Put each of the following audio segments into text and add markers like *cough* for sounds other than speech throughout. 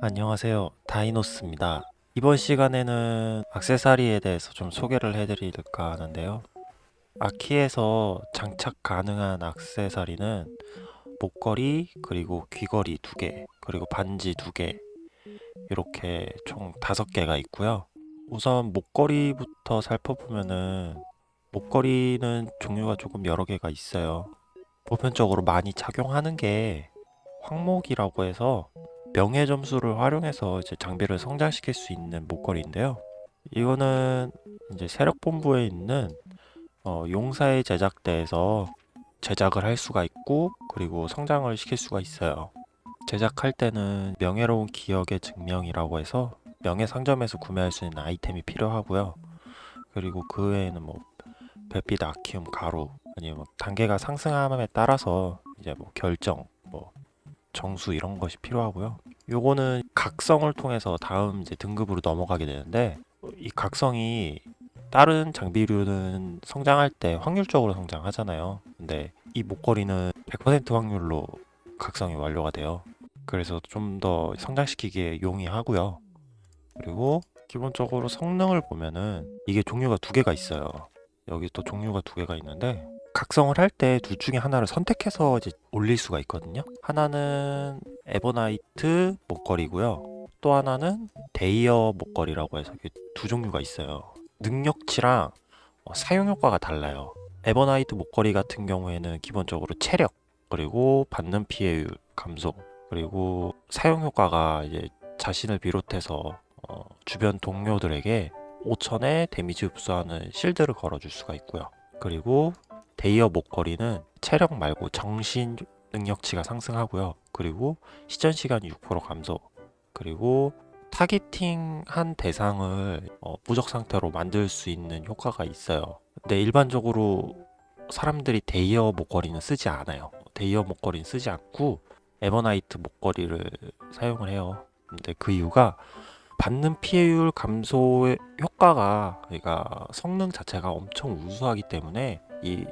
안녕하세요. 다이노스입니다. 이번 시간에는 악세사리에 대해서 좀 소개를 해드릴까 하는데요. 아키에서 장착 가능한 악세사리는 목걸이 그리고 귀걸이 두개 그리고 반지 두개 이렇게 총 다섯 개가 있고요. 우선 목걸이부터 살펴보면은 목걸이는 종류가 조금 여러 개가 있어요. 보편적으로 많이 착용하는 게 황목이라고 해서 명예 점수를 활용해서 이제 장비를 성장시킬 수 있는 목걸이인데요. 이거는 이제 세력본부에 있는 어, 용사의 제작대에서 제작을 할 수가 있고 그리고 성장을 시킬 수가 있어요. 제작할 때는 명예로운 기억의 증명이라고 해서 명예 상점에서 구매할 수 있는 아이템이 필요하고요. 그리고 그 외에는 뭐 별빛 아키움 가루 아니면 뭐 단계가 상승함에 따라서 이제 뭐 결정 뭐 정수 이런 것이 필요하고요. 요거는 각성을 통해서 다음 이제 등급으로 넘어가게 되는데 이 각성이 다른 장비류는 성장할 때 확률적으로 성장하잖아요. 근데 이 목걸이는 100% 확률로 각성이 완료가 돼요. 그래서 좀 더 성장시키기에 용이하고요. 그리고 기본적으로 성능을 보면은 이게 종류가 두 개가 있어요. 여기 또 종류가 두 개가 있는데 각성을 할 때 둘 중에 하나를 선택해서 이제 올릴 수가 있거든요. 하나는 에버나이트 목걸이고요. 또 하나는 데이어 목걸이라고 해서 두 종류가 있어요. 능력치랑 어, 사용 효과가 달라요. 에버나이트 목걸이 같은 경우에는 기본적으로 체력 그리고 받는 피해율 감소 그리고 사용 효과가 이제 자신을 비롯해서 어, 주변 동료들에게 5천의 데미지 흡수하는 shield를 걸어줄 수가 있고요. 그리고 데이어 목걸이는 체력 말고 정신 능력치가 상승하고요. 그리고 시전 시간이 6% 감소. 그리고 targeting한 대상을 어, 무적 상태로 만들 수 있는 효과가 있어요. 근데 일반적으로 사람들이 데이어 목걸이는 쓰지 않아요. 데이어 목걸이는 쓰지 않고 에버나이트 목걸이를 사용을 해요. 근데 그 이유가 받는 피해율 감소의 효과가 그러니까 성능 자체가 엄청 우수하기 때문에 이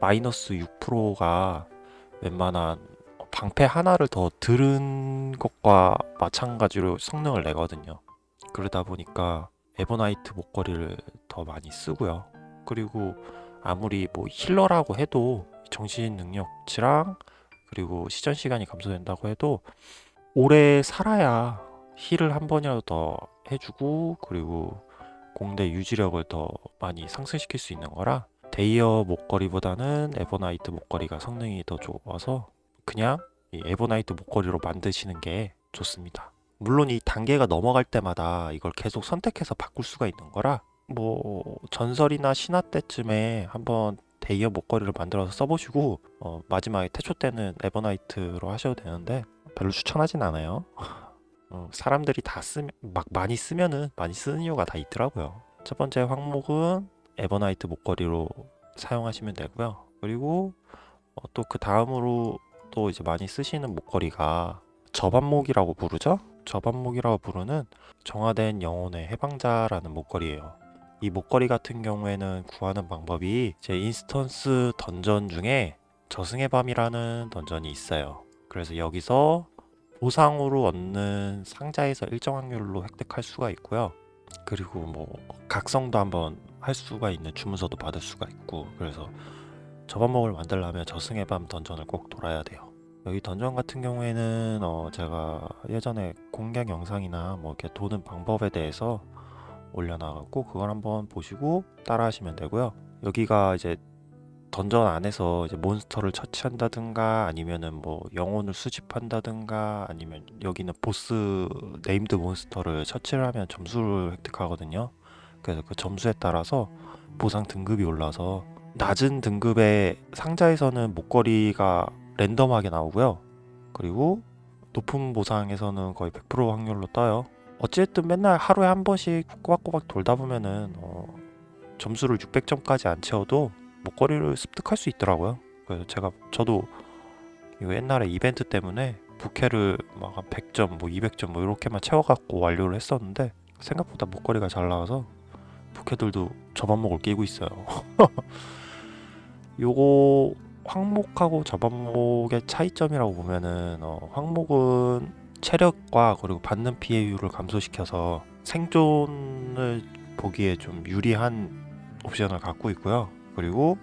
마이너스 6%가 웬만한 방패 하나를 더 들은 것과 마찬가지로 성능을 내거든요. 그러다 보니까 에버나이트 목걸이를 더 많이 쓰고요. 그리고 아무리 뭐 healer라고 해도 정신 능력치랑 그리고 시전 시간이 감소된다고 해도 오래 살아야 heal을 한 번이라도 더 해주고 그리고 공대 유지력을 더 많이 상승시킬 수 있는 거라 데이어 목걸이보다는 에버나이트 목걸이가 성능이 더 좋아서 그냥 이 에버나이트 목걸이로 만드시는 게 좋습니다. 물론 이 단계가 넘어갈 때마다 이걸 계속 선택해서 바꿀 수가 있는 거라 뭐 전설이나 신화 때쯤에 한번 데이어 목걸이를 만들어서 써보시고 어, 마지막에 태초 때는 에버나이트로 하셔도 되는데 별로 추천하진 않아요. *laughs* 어, 사람들이 다 쓰면 막 많이 쓰면은 많이 쓰는 이유가 다 있더라고요. 첫 번째 항목은 에버나이트 목걸이로 사용하시면 되고요. 그리고 어, 또 그 다음으로 또 이제 많이 쓰시는 목걸이가 저반목이라고 부르죠? 저반목이라고 부르는 정화된 영혼의 해방자라는 목걸이에요. 이 목걸이 같은 경우에는 구하는 방법이 제 instance dungeon 중에 저승의 밤이라는 던전이 있어요. 그래서 여기서 보상으로 얻는 상자에서 일정 확률로 획득할 수가 있고요. 그리고 뭐 각성도 한번 할 수가 있는 주문서도 받을 수가 있고 그래서 저반목을 만들려면 저승의 밤 던전을 꼭 돌아야 돼요. 여기 던전 같은 경우에는 어 제가 예전에 공략 영상이나 뭐 이렇게 도는 방법에 대해서 올려놔갖고 그걸 한번 보시고 따라 하시면 되고요. 여기가 이제 던전 안에서 이제 몬스터를 처치한다든가 아니면은 뭐 영혼을 수집한다든가 아니면 여기는 보스 named 몬스터를 처치를 하면 점수를 획득하거든요. 그래서 그 점수에 따라서 보상 등급이 올라서 낮은 등급의 상자에서는 목걸이가 랜덤하게 나오고요. 그리고 높은 보상에서는 거의 100% 확률로 떠요. 어쨌든 맨날 하루에 한 번씩 꼬박꼬박 돌다 보면은 어, 점수를 600점까지 안 채워도 목걸이를 습득할 수 있더라고요. 그래서 제가 저도 옛날에 이벤트 때문에 부캐를 막 한 100점, 뭐 200점 뭐 이렇게만 채워갖고 완료를 했었는데 생각보다 목걸이가 잘 나와서 부캐들도 저반목을 끼고 있어요. *laughs* 요거 황목하고 저반목의 차이점이라고 보면은 어, 황목은 체력과 그리고 받는 피해율을 감소시켜서 생존을 보기에 좀 유리한 옵션을 갖고 있고요. 그리고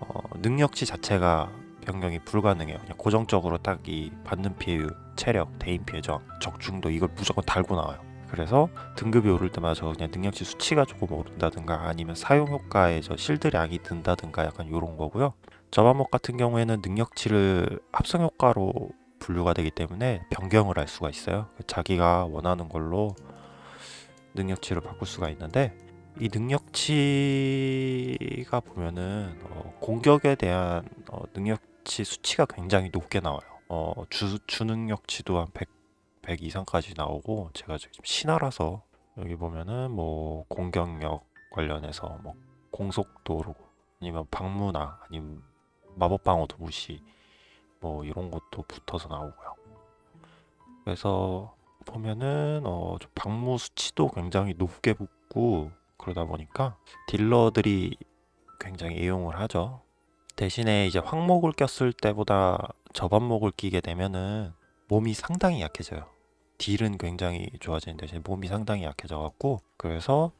어, 능력치 자체가 변경이 불가능해요. 그냥 고정적으로 딱 이 받는 피해율, 체력, 대인 피해 저항, 적중도 이걸 무조건 달고 나와요. 그래서 등급이 오를 때마다 저 그냥 능력치 수치가 조금 오른다든가 아니면 사용 효과에 저 실드량이 든다든가 약간 이런 거고요. 저반목 같은 경우에는 능력치를 합성 효과로 분류가 되기 때문에 변경을 할 수가 있어요. 자기가 원하는 걸로 능력치를 바꿀 수가 있는데 이 능력치가 보면은 어, 공격에 대한 어, 능력치 수치가 굉장히 높게 나와요. 어, 주, 주능력치도 한 100, 100 이상까지 나오고 제가 지금 신화라서 여기 보면은 뭐 공격력 관련해서 뭐 공속도로 아니면 방무나 아니면 마법 방어도 무시 뭐 이런 것도 붙어서 나오고요. 그래서 보면은 어, 좀 방무 수치도 굉장히 높게 붙고 그러다 보니까 딜러들이 굉장히 애용을 하죠. 대신에 이제 황목을 꼈을 때보다 저반목을 끼게 되면은 몸이 상당히 약해져요. 딜은 굉장히 좋아지는 대신에 몸이 상당히 약해져 갖고 그래서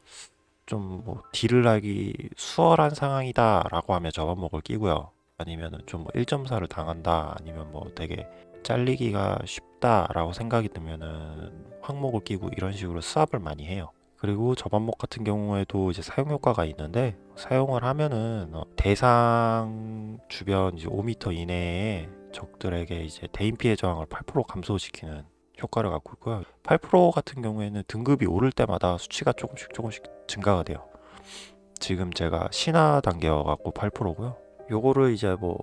좀 뭐 딜을 하기 수월한 상황이다 라고 하면 저반목을 끼고요. 아니면은 좀뭐 1.4를 당한다 아니면 뭐 되게 잘리기가 쉽다 라고 생각이 들면은 황목을 끼고 이런 식으로 수압을 많이 해요. 그리고 저반목 같은 경우에도 이제 사용 효과가 있는데 사용을 하면은 어, 대상 주변 이제 5m 이내의 적들에게 이제 대인 피해 저항을 8% 감소시키는 효과를 갖고 있고요. 8% 같은 경우에는 등급이 오를 때마다 수치가 조금씩 조금씩 증가가 돼요. 지금 제가 신화 단계여 갖고 8%고요. 요거를 이제 뭐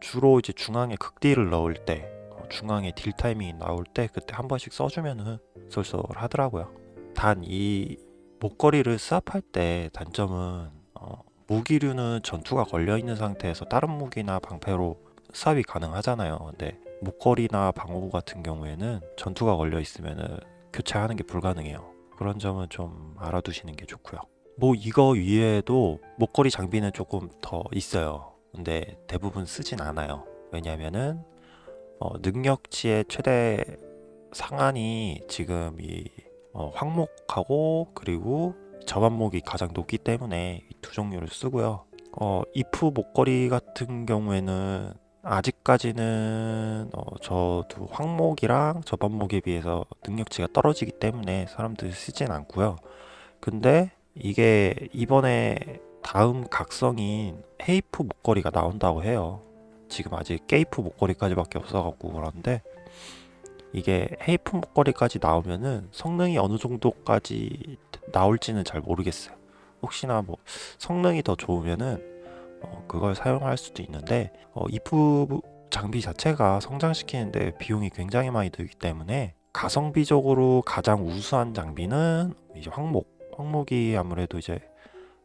주로 이제 중앙에 극딜을 넣을 때 어, 중앙에 딜 타이밍이 나올 때 그때 한 번씩 써주면은 쏠쏠하더라고요. 단 이 목걸이를 수압할 때 단점은 어, 무기류는 전투가 걸려 있는 상태에서 다른 무기나 방패로 수압이 가능하잖아요. 근데 목걸이나 방어구 같은 경우에는 전투가 걸려 있으면은 교체하는 게 불가능해요. 그런 점은 좀 알아두시는 게 좋고요. 뭐 이거 위에도 목걸이 장비는 조금 더 있어요. 근데 대부분 쓰진 않아요. 왜냐면은 어, 능력치의 최대 상한이 지금 이 어, 황목하고 그리고 저반목이 가장 높기 때문에 이두 종류를 쓰고요. 어, 이프 목걸이 같은 경우에는 아직까지는 어, 저도 황목이랑 저반목에 비해서 능력치가 떨어지기 때문에 사람들이 쓰진 않고요. 근데 이게 이번에 다음 각성인 헤이프 목걸이가 나온다고 해요. 지금 아직 게이프 목걸이까지 밖에 없어갖고 그런데 이게 헤이프 목걸이까지 나오면은 성능이 어느 정도까지 나올지는 잘 모르겠어요. 혹시나 뭐 성능이 더 좋으면은 어, 그걸 사용할 수도 있는데 어, 이프 장비 자체가 성장시키는데 비용이 굉장히 많이 들기 때문에 가성비적으로 가장 우수한 장비는 이제 황목. 황목이 아무래도 이제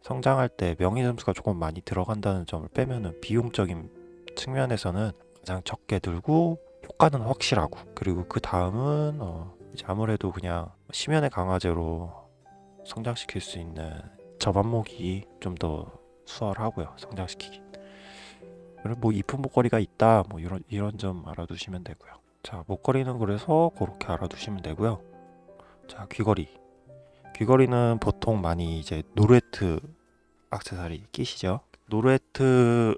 성장할 때 명의 점수가 조금 많이 들어간다는 점을 빼면은 비용적인 측면에서는 가장 적게 들고 효과는 확실하고 그리고 그 다음은 어 이제 아무래도 그냥 심연의 강화제로 성장시킬 수 있는 저반목이 좀 더 수월하고요 성장시키기. 그리고 뭐 이쁜 목걸이가 있다 뭐 이런 이런 점 알아두시면 되고요. 자 목걸이는 그래서 그렇게 알아두시면 되고요. 자 귀걸이. 귀걸이는 보통 많이 이제 노르에트 악세사리 끼시죠? 노르에트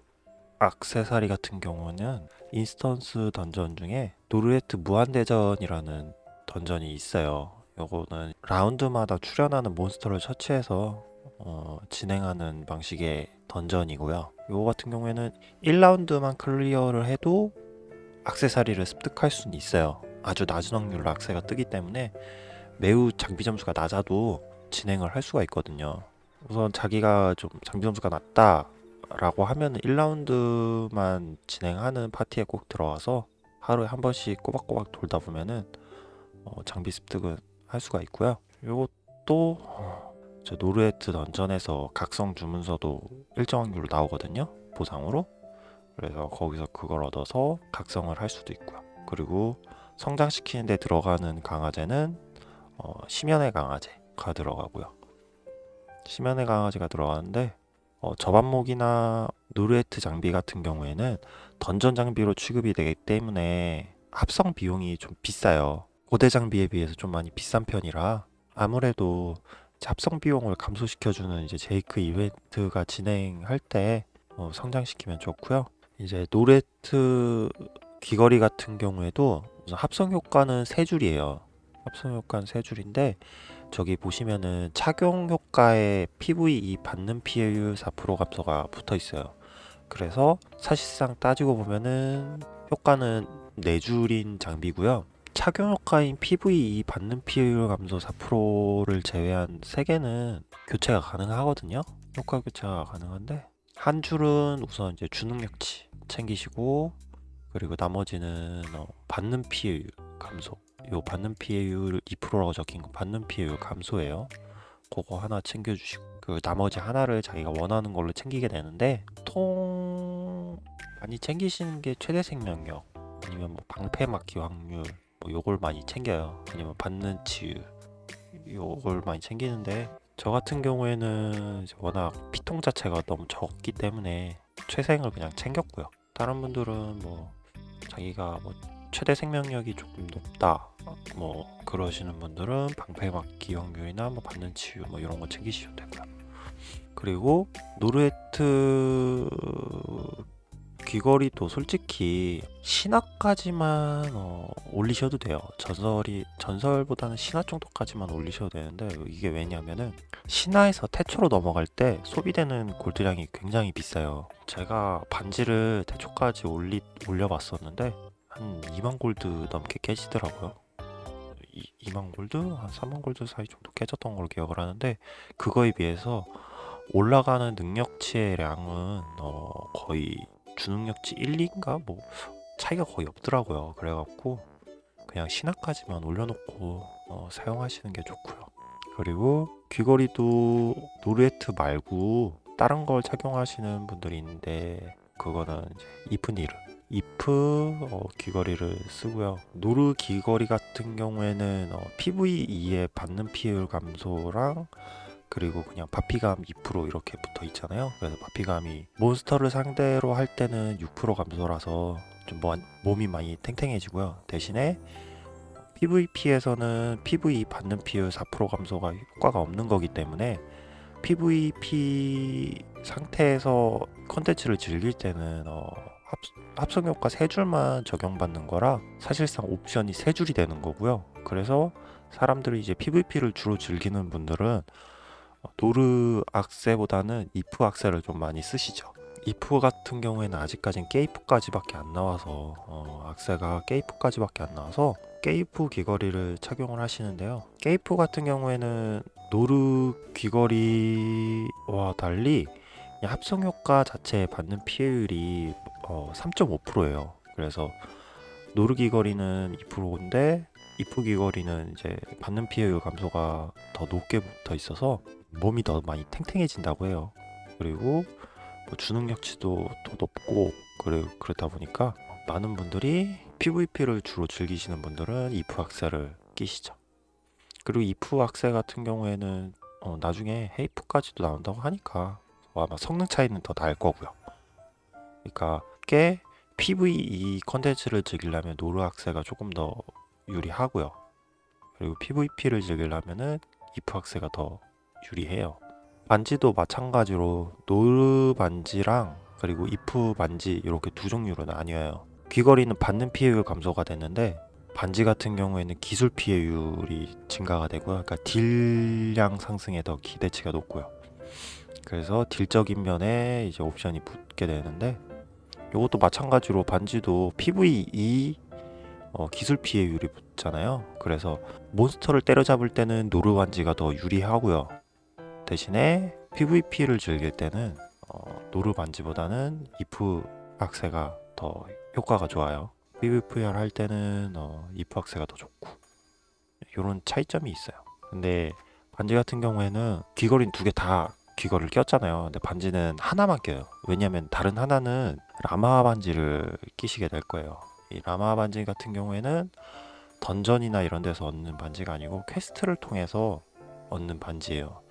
악세사리 같은 경우는 instance 던전 중에 노르에트 무한대전이라는 던전이 있어요. 요거는 라운드마다 출연하는 몬스터를 처치해서 어, 진행하는 방식의 던전이고요. 요거 같은 경우에는 1라운드만 클리어를 해도 악세사리를 습득할 수는 있어요. 아주 낮은 확률로 악세가 뜨기 때문에 매우 장비 점수가 낮아도 진행을 할 수가 있거든요. 우선 자기가 좀 장비 점수가 낮다 라고 하면 1라운드만 진행하는 파티에 꼭 들어와서 하루에 한 번씩 꼬박꼬박 돌다 보면은 어, 장비 습득은 할 수가 있고요. 이것도 어, 저 노르에트 던전에서 각성 주문서도 일정 확률로 나오거든요. 보상으로. 그래서 거기서 그걸 얻어서 각성을 할 수도 있고요. 그리고 성장시키는 데 들어가는 강화제는 어, 심연의 강화제가 들어가고요. 심연의 강화제가 들어가는데 어, 저반목이나 노르에트 장비 같은 경우에는 던전 장비로 취급이 되기 때문에 합성 비용이 좀 비싸요. 고대 장비에 비해서 좀 많이 비싼 편이라 아무래도 합성 비용을 감소시켜주는 이제 제이크 이벤트가 진행할 때 어, 성장시키면 좋고요. 이제 노레트 귀걸이 같은 경우에도 합성 효과는 세 줄이에요. 합성 효과는 세 줄인데 저기 보시면은 착용 효과에 PVE 받는 피해율 4% 감소가 붙어 있어요. 그래서 사실상 따지고 보면은 효과는 네 줄인 장비고요. 착용 효과인 PVE 받는 피해율 감소 4%를 제외한 세 개는 교체가 가능하거든요. 효과 교체가 가능한데 한 줄은 우선 이제 주능력치 챙기시고 그리고 나머지는 어, 받는 피해율 감소. 요 받는 피해율 2%라고 적힌 거 받는 피해율 감소예요. 그거 하나 챙겨주시고 그 나머지 하나를 자기가 원하는 걸로 챙기게 되는데 통 많이 챙기시는 게 최대 생명력 아니면 뭐 방패 막기 확률 뭐 요걸 많이 챙겨요. 아니면 받는 치유 요걸 많이 챙기는데 저 같은 경우에는 워낙 피통 자체가 너무 적기 때문에 최생을 그냥 챙겼고요. 다른 분들은 뭐 자기가 뭐 최대 생명력이 조금 높다 뭐 그러시는 분들은 방패 막기 확률이나 뭐 받는 치유 뭐 이런 거 챙기시면 되고요. 그리고 노르에트 귀걸이도 솔직히 신화까지만 어, 올리셔도 돼요. 전설이 전설보다는 신화 정도까지만 올리셔도 되는데 이게 왜냐면은 신화에서 태초로 넘어갈 때 소비되는 골드량이 굉장히 비싸요. 제가 반지를 태초까지 올리 올려봤었는데 한 2만 골드 넘게 깨지더라고요. 이, 2만 골드? 한 3만 골드 사이 정도 깨졌던 걸로 기억을 하는데 그거에 비해서 올라가는 능력치의 양은 어, 거의 주능력치 1, 2인가 뭐 차이가 거의 없더라고요. 그래갖고 그냥 신화까지만 올려놓고 어, 사용하시는 게 좋고요. 그리고 귀걸이도 노르웨트 말고 다른 걸 착용하시는 분들이 있는데 그거는 이제 이프니르 이프 어, 귀걸이를 쓰고요. 노르 귀걸이 같은 경우에는 어, PVE에 받는 피해율 감소랑 그리고 그냥 바피감 2% 이렇게 붙어 있잖아요. 그래서 바피감이 몬스터를 상대로 할 때는 6% 감소라서 좀 뭐- 몸이 많이 탱탱해지고요. 대신에 PVP에서는 PV 받는 피해율 4% 감소가 효과가 없는 거기 때문에 PVP 상태에서 컨텐츠를 즐길 때는 어, 합, 합성 효과 세 줄만 적용받는 거라 사실상 옵션이 세 줄이 되는 거고요. 그래서 사람들이 이제 PVP를 주로 즐기는 분들은 어, 노르 악세보다는 이프 악세를 좀 많이 쓰시죠. 이프 같은 경우에는 아직까진 개이프까지밖에 안 나와서 어, 악세가 개이프까지밖에 안 나와서 개이프 귀걸이를 착용을 하시는데요. 개이프 같은 경우에는 노르 귀걸이와 달리 합성 효과 자체에 받는 피해율이 어, 3.5%예요. 그래서 노르 귀걸이는 2%인데 이프 귀걸이는 이제 받는 피해율 감소가 더 높게 붙어 있어서 몸이 더 많이 탱탱해진다고 해요. 그리고 뭐 주능력치도 더 높고 그래 그렇다 보니까 많은 분들이 PVP를 주로 즐기시는 분들은 이프 악세를 끼시죠. 그리고 이프 악세 같은 경우에는 어, 나중에 헤이프까지도 나온다고 하니까 아마 성능 차이는 더 날 거고요. 그러니까 꽤 PVE 컨텐츠를 즐기려면 노르 악세가 조금 더 유리하고요. 그리고 PVP를 즐기려면은 이프 악세가 더 유리해요. 반지도 마찬가지로 노르 반지랑 그리고 이프 반지 이렇게 두 종류로 나뉘어요. 귀걸이는 받는 피해율 감소가 되는데 반지 같은 경우에는 기술 피해율이 증가가 되고요. 그러니까 딜량 상승에 더 기대치가 높고요. 그래서 딜적인 면에 이제 옵션이 붙게 되는데 이것도 마찬가지로 반지도 PVE 어, 기술 피해율이 붙잖아요. 그래서 몬스터를 때려잡을 때는 노르 반지가 더 유리하고요. 대신에 PVP를 즐길 때는 어, 노르 반지보다는 이프 악세가 더 효과가 좋아요. PVPR 할 때는 어, 이프 악세가 더 좋고 이런 차이점이 있어요. 근데 반지 같은 경우에는 귀걸이는 두개 다 귀걸이를 꼈잖아요. 근데 반지는 하나만 껴요. 왜냐면 다른 하나는 라마 반지를 끼시게 될 거예요. 이 라마 반지 같은 경우에는 던전이나 이런 데서 얻는 반지가 아니고 퀘스트를 통해서 얻는 반지예요.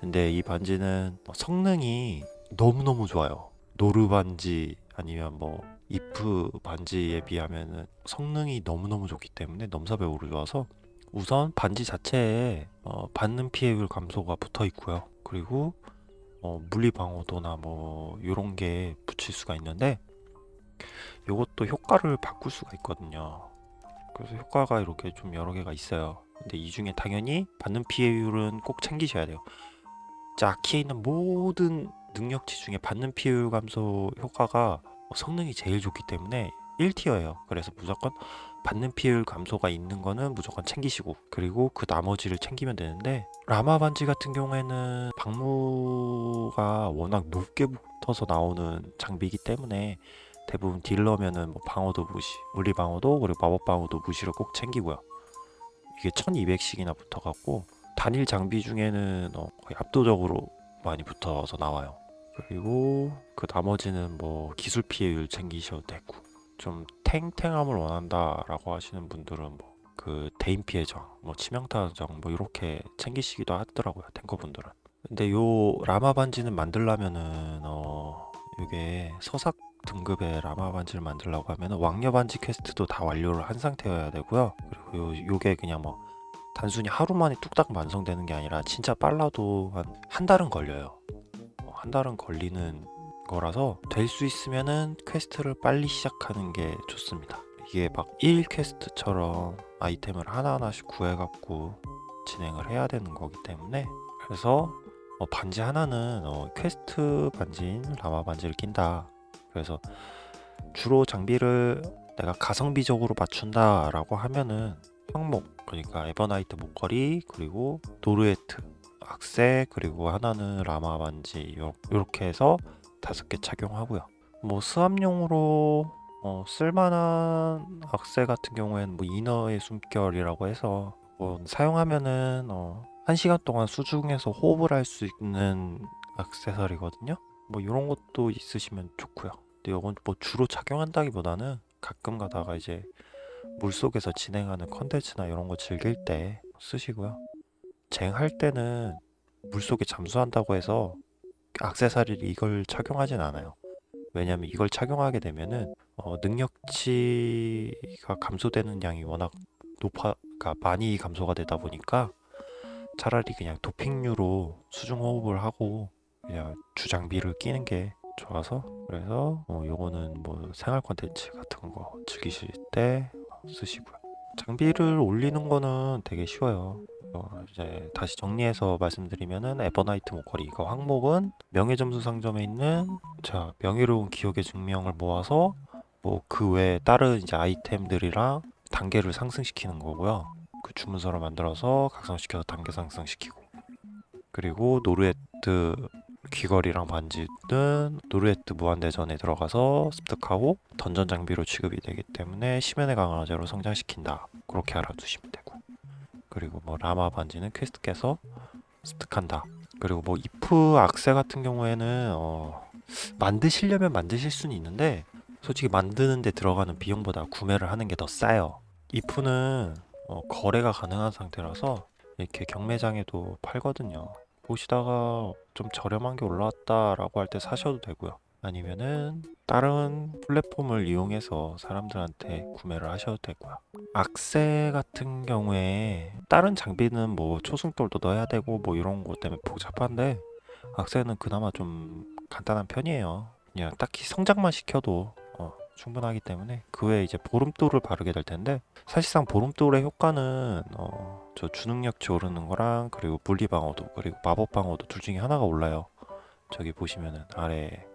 근데 이 반지는 성능이 너무너무 좋아요. 노르 반지 아니면 뭐 이프 반지에 비하면은 성능이 너무너무 좋기 때문에 넘사벽으로 좋아서 우선 반지 자체에 어, 받는 피해율 감소가 붙어 있고요. 그리고 어, 물리 방어도나 뭐 이런 게 붙일 수가 있는데 이것도 효과를 바꿀 수가 있거든요. 그래서 효과가 이렇게 좀 여러 개가 있어요. 근데 이 중에 당연히 받는 피해율은 꼭 챙기셔야 돼요. 자, 아키에 있는 모든 능력치 중에 받는 피해율 감소 효과가 성능이 제일 좋기 때문에 1티어예요. 그래서 무조건 받는 피해율 감소가 있는 거는 무조건 챙기시고 그리고 그 나머지를 챙기면 되는데 라마 반지 같은 경우에는 방무가 워낙 높게 붙어서 나오는 장비이기 때문에 대부분 딜러면은 뭐 방어도 무시, 물리 방어도 그리고 마법 방어도 무시를 꼭 챙기고요. 이게 1200씩이나 붙어갖고 단일 장비 중에는 어, 거의 압도적으로 많이 붙어서 나와요. 그리고 그 나머지는 뭐 기술 피해율 챙기셔도 되고 좀 탱탱함을 원한다 라고 하시는 분들은 뭐 그 대인 피해 저항, 뭐 치명타 저항 뭐 이렇게 챙기시기도 하더라고요 탱커분들은. 근데 요 라마 반지는 만들려면은 어 이게 서삭 등급의 라마 반지를 만들려고 하면은 왕녀 반지 퀘스트도 다 완료를 한 상태여야 되고요. 그리고 요 요게 그냥 뭐 단순히 하루 만에 뚝딱 완성되는 게 아니라 진짜 빨라도 한 한 달은 걸려요. 어, 한 달은 걸리는 거라서 될 수 있으면은 퀘스트를 빨리 시작하는 게 좋습니다. 이게 막 1 퀘스트처럼 아이템을 하나하나씩 구해갖고 진행을 해야 되는 거기 때문에 그래서 어, 반지 하나는 어, 퀘스트 반지인 라마 반지를 낀다. 그래서 주로 장비를 내가 가성비적으로 맞춘다 라고 하면은 황목 그러니까 에버나이트 목걸이 그리고 노르에트 악세 그리고 하나는 라마 반지 요- 요렇게 해서 다섯 개 착용하고요. 뭐 수압용으로 어, 쓸만한 악세 같은 경우에는 뭐 인어의 숨결이라고 해서 뭐 사용하면은 어, 한 시간 동안 수중에서 호흡을 할 수 있는 액세서리거든요. 뭐 이런 것도 있으시면 좋고요. 근데 이건 뭐 주로 착용한다기보다는 가끔 가다가 이제 물 속에서 진행하는 컨텐츠나 이런 거 즐길 때 쓰시고요. 쟁할 때는 물 속에 잠수한다고 해서 액세서리를 이걸 착용하진 않아요. 왜냐면 이걸 착용하게 되면은 어, 능력치가 감소되는 양이 워낙 높아, 그러니까 많이 감소가 되다 보니까 차라리 그냥 도핑류로 수중 호흡을 하고 그냥 주장비를 끼는 게 좋아서 그래서 어, 요거는 뭐 생활 콘텐츠 같은 거 즐기실 때 쓰시고요. 장비를 올리는 거는 되게 쉬워요. 어, 이제 다시 정리해서 말씀드리면은 에버나이트 목걸이 이거 항목은 명예점수 상점에 있는 자 명예로운 기억의 증명을 모아서 뭐 그 외에 다른 이제 아이템들이랑 단계를 상승시키는 거고요. 그 주문서를 만들어서 각성시켜서 단계 상승시키고 그리고 노르에트 귀걸이랑 반지는 노르에트 무한대전에 들어가서 습득하고 던전 장비로 취급이 되기 때문에 심연의 강화제로 성장시킨다. 그렇게 알아두시면 되고. 그리고 뭐 라마 반지는 퀘스트 깨서 습득한다. 그리고 뭐 이프 악세 같은 경우에는 어, 만드시려면 만드실 수는 있는데 솔직히 만드는 데 들어가는 비용보다 구매를 하는 게 더 싸요. 이프는 어, 거래가 가능한 상태라서 이렇게 경매장에도 팔거든요 보시다가 좀 저렴한 게 올라왔다 라고 할 때 사셔도 되고요. 아니면은 다른 플랫폼을 이용해서 사람들한테 구매를 하셔도 되고요. 악세 같은 경우에 다른 장비는 뭐 초승돌도 넣어야 되고 뭐 이런 것 때문에 복잡한데 악세는 그나마 좀 간단한 편이에요. 그냥 딱히 성장만 시켜도 어, 충분하기 때문에 그 외에 이제 보름돌을 바르게 될 텐데 사실상 보름돌의 효과는 어, 저 주능력치 오르는 거랑 그리고 물리 방어도 그리고 마법 방어도 둘 중에 하나가 올라요. 저기 보시면은 아래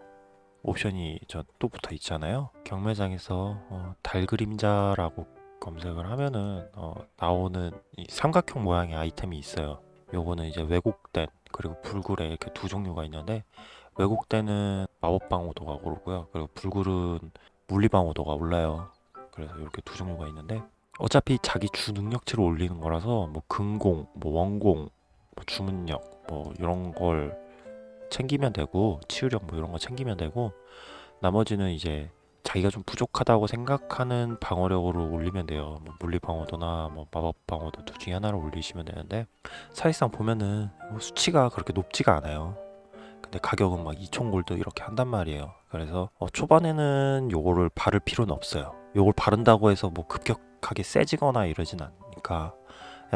옵션이 저 또 붙어 있잖아요. 경매장에서 어, 달 그림자라고 검색을 하면은 어, 나오는 이 삼각형 모양의 아이템이 있어요. 요거는 이제 왜곡된 그리고 불굴의 이렇게 두 종류가 있는데 왜곡된은 마법 방어도가 오르고요. 그리고 불굴은 물리 방어도가 올라요. 그래서 이렇게 두 종류가 있는데 어차피 자기 주 능력치를 올리는 거라서 뭐 근공, 뭐 원공, 뭐 주문력 뭐 이런 걸 챙기면 되고 치유력 뭐 이런 거 챙기면 되고 나머지는 이제 자기가 좀 부족하다고 생각하는 방어력으로 올리면 돼요. 뭐 물리 방어도나 뭐 마법 방어도 둘 중에 하나를 올리시면 되는데 사실상 보면은 뭐 수치가 그렇게 높지가 않아요. 근데 가격은 막 2천 골드 이렇게 한단 말이에요. 그래서 어, 초반에는 요거를 바를 필요는 없어요. 요걸 바른다고 해서 뭐 급격 하게 세지거나 이러진 않으니까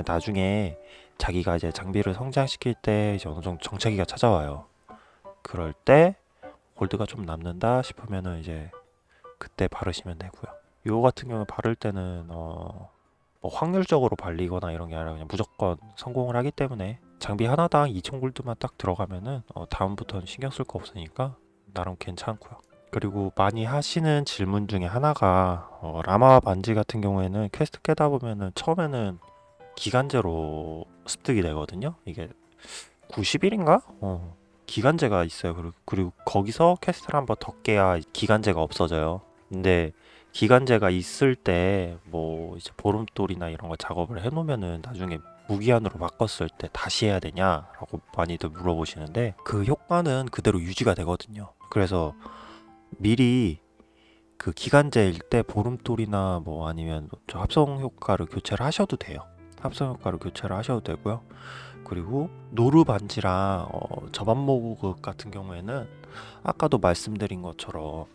나중에 자기가 이제 장비를 성장시킬 때 이제 어느 정도 정체기가 찾아와요. 그럴 때 골드가 좀 남는다 싶으면은 이제 그때 바르시면 되고요. 요 같은 경우 바를 때는 어, 뭐 확률적으로 발리거나 이런 게 아니라 그냥 무조건 성공을 하기 때문에 장비 하나당 2천 골드만 딱 들어가면은 어, 다음부터는 신경 쓸 거 없으니까 나름 괜찮고요. 그리고 많이 하시는 질문 중에 하나가 어, 라마 반지 같은 경우에는 퀘스트 깨다 보면은 처음에는 기간제로 습득이 되거든요. 이게 90일인가? 어, 기간제가 있어요. 그리고, 그리고 거기서 퀘스트를 한 번 더 깨야 기간제가 없어져요. 근데 기간제가 있을 때 뭐 이제 보름돌이나 이런 거 작업을 해놓으면은 나중에 무기한으로 바꿨을 때 다시 해야 되냐라고 많이들 물어보시는데 그 효과는 그대로 유지가 되거든요. 그래서 미리 그 기간제일 때 보름돌이나 뭐 아니면 저 합성 효과를 교체를 하셔도 돼요. 합성 효과를 교체를 하셔도 되고요. 그리고 노루 반지랑 어, 저반모극 같은 경우에는 아까도 말씀드린 것처럼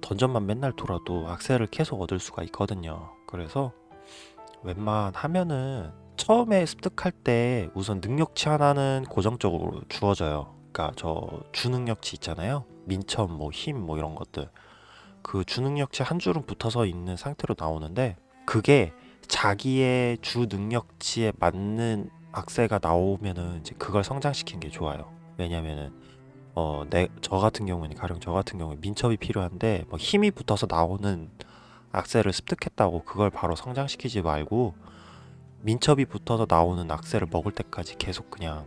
던전만 맨날 돌아도 악셀을 계속 얻을 수가 있거든요. 그래서 웬만하면은 처음에 습득할 때 우선 능력치 하나는 고정적으로 주어져요. 그러니까 저 주능력치 있잖아요. 민첩, 뭐 힘, 뭐 이런 것들. 그 주능력치 한 줄은 붙어서 있는 상태로 나오는데 그게 자기의 주 능력치에 맞는 악셀가 나오면은 이제 그걸 성장시키는 게 좋아요. 왜냐면은 어, 내, 저 같은 경우는 가령 저 같은 경우에 민첩이 필요한데 뭐 힘이 붙어서 나오는 악셀을 습득했다고 그걸 바로 성장시키지 말고 민첩이 붙어서 나오는 악셀을 먹을 때까지 계속 그냥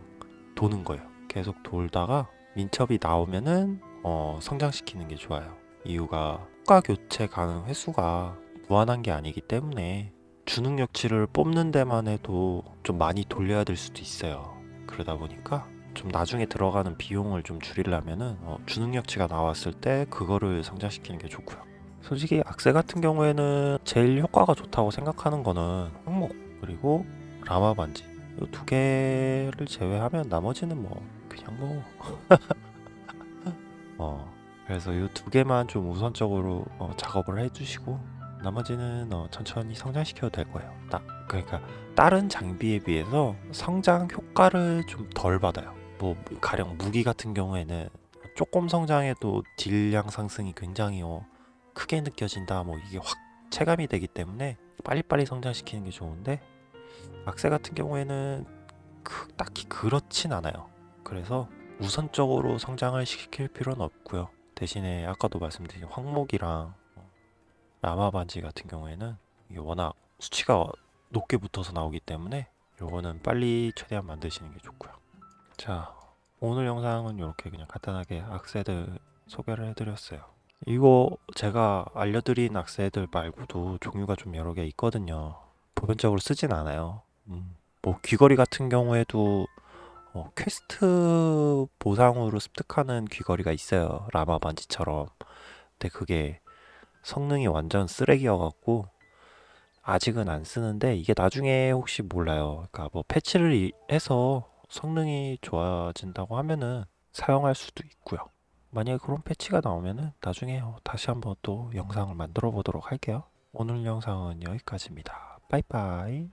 도는 거예요. 계속 돌다가 민첩이 나오면은 어, 성장시키는 게 좋아요. 이유가 효과 교체 가능 횟수가 무한한 게 아니기 때문에 주능력치를 뽑는 데만 해도 좀 많이 돌려야 될 수도 있어요. 그러다 보니까 좀 나중에 들어가는 비용을 좀 줄이려면 은 어, 주능력치가 나왔을 때 그거를 성장시키는 게 좋고요. 솔직히 악세 같은 경우에는 제일 효과가 좋다고 생각하는 거는 항목 그리고 라마 반지 이 두 개를 제외하면 나머지는 뭐 그냥 뭐 *laughs* 어, 그래서 이 두 개만 좀 우선적으로 어, 작업을 해주시고 나머지는 어, 천천히 성장시켜도 될 거예요. 딱 그러니까 다른 장비에 비해서 성장 효과를 좀 덜 받아요. 뭐 가령 무기 같은 경우에는 조금 성장해도 딜량 상승이 굉장히 어, 크게 느껴진다. 뭐 이게 확 체감이 되기 때문에 빨리빨리 성장시키는 게 좋은데 악세 같은 경우에는 그, 딱히 그렇진 않아요. 그래서 우선적으로 성장을 시킬 필요는 없고요. 대신에 아까도 말씀드린 황목이랑 라마 반지 같은 경우에는 이게 워낙 수치가 높게 붙어서 나오기 때문에 요거는 빨리 최대한 만드시는 게 좋고요. 자, 오늘 영상은 이렇게 그냥 간단하게 악세들 소개를 해드렸어요. 이거 제가 알려드린 악세들 말고도 종류가 좀 여러 개 있거든요. 보편적으로 쓰진 않아요. 음, 뭐 귀걸이 같은 경우에도 어, 퀘스트 보상으로 습득하는 귀걸이가 있어요. 라마 반지처럼. 근데 그게 성능이 완전 쓰레기여갖고 아직은 안 쓰는데 이게 나중에 혹시 몰라요. 그러니까 뭐 패치를 이- 해서 성능이 좋아진다고 하면은 사용할 수도 있고요. 만약에 그런 패치가 나오면은 나중에 어, 다시 한번 또 영상을 만들어 보도록 할게요. 오늘 영상은 여기까지입니다. 빠이빠이.